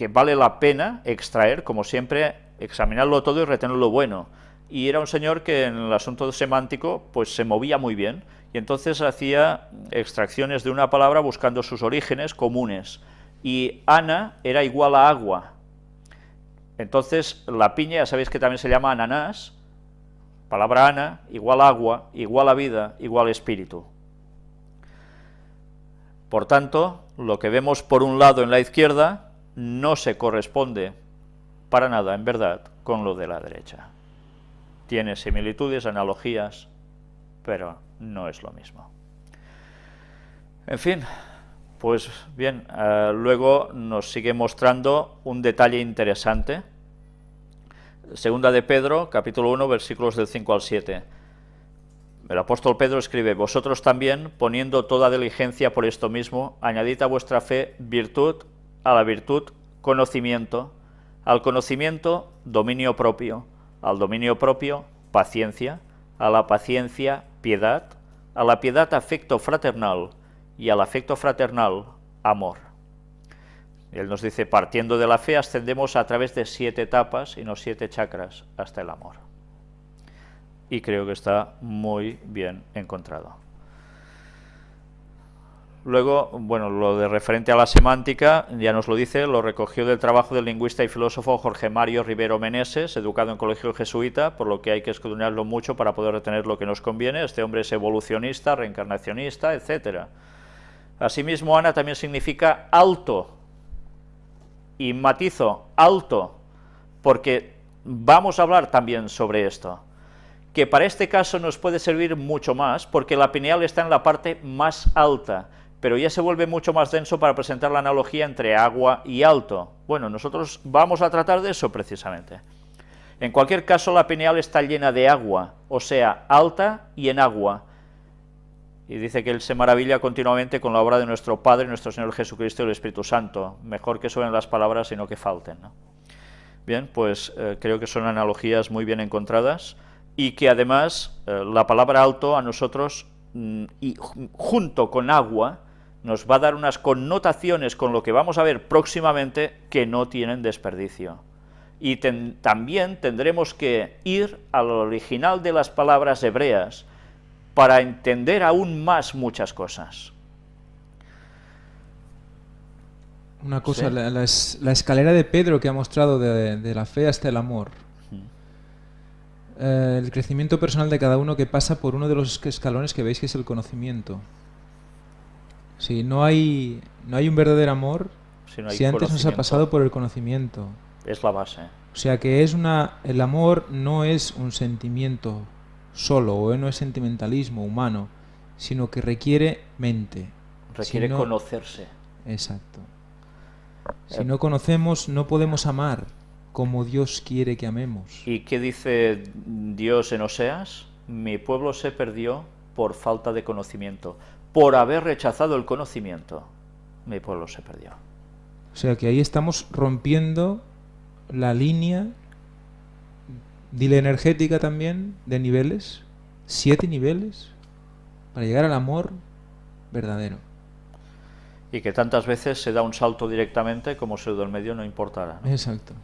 que vale la pena extraer, como siempre, examinarlo todo y retener lo bueno. Y era un señor que en el asunto semántico pues se movía muy bien, y entonces hacía extracciones de una palabra buscando sus orígenes comunes. Y Ana era igual a agua. Entonces la piña, ya sabéis que también se llama ananás, palabra ana, igual agua, igual a vida, igual espíritu. Por tanto, lo que vemos por un lado en la izquierda no se corresponde para nada, en verdad, con lo de la derecha. Tiene similitudes, analogías, pero no es lo mismo. En fin, pues bien, eh, luego nos sigue mostrando un detalle interesante. Segunda de Pedro, capítulo 1, versículos del 5 al 7. El apóstol Pedro escribe, Vosotros también, poniendo toda diligencia por esto mismo, añadid a vuestra fe virtud, a la virtud conocimiento, al conocimiento dominio propio, al dominio propio paciencia, a la paciencia piedad, a la piedad afecto fraternal y al afecto fraternal amor. Él nos dice, partiendo de la fe ascendemos a través de siete etapas y no siete chakras hasta el amor. Y creo que está muy bien encontrado. Luego, bueno, lo de referente a la semántica, ya nos lo dice, lo recogió del trabajo del lingüista y filósofo Jorge Mario Rivero Meneses, educado en colegio jesuita, por lo que hay que escudriñarlo mucho para poder retener lo que nos conviene. Este hombre es evolucionista, reencarnacionista, etc. Asimismo, Ana también significa alto, y matizo, alto, porque vamos a hablar también sobre esto que para este caso nos puede servir mucho más, porque la pineal está en la parte más alta, pero ya se vuelve mucho más denso para presentar la analogía entre agua y alto. Bueno, nosotros vamos a tratar de eso precisamente. En cualquier caso, la pineal está llena de agua, o sea, alta y en agua. Y dice que él se maravilla continuamente con la obra de nuestro Padre, nuestro Señor Jesucristo y el Espíritu Santo. Mejor que suenen las palabras, sino que falten. Bien, pues eh, creo que son analogías muy bien encontradas y que además eh, la palabra alto a nosotros, mm, y junto con agua, nos va a dar unas connotaciones con lo que vamos a ver próximamente que no tienen desperdicio. Y también tendremos que ir al original de las palabras hebreas para entender aún más muchas cosas. Una cosa, la, escalera de Pedro que ha mostrado de, la fe hasta el amor. Eh, el crecimiento personal de cada uno que pasa por uno de los escalones que veis que es el conocimiento. Si no hay, no hay un verdadero amor, si, antes nos ha pasado por el conocimiento. Es la base. O sea que es una, el amor no es un sentimiento solo, o no es sentimentalismo humano, sino que requiere mente. Requiere conocerse. Exacto. Si no conocemos, no podemos amar como Dios quiere que amemos. ¿Y qué dice Dios en Oseas? Mi pueblo se perdió por falta de conocimiento por haber rechazado el conocimiento, mi pueblo se perdió. O sea que ahí estamos rompiendo la línea, dile energética también, de niveles, siete niveles, para llegar al amor verdadero. Y que tantas veces se da un salto directamente como si el del medio no importara. Exacto.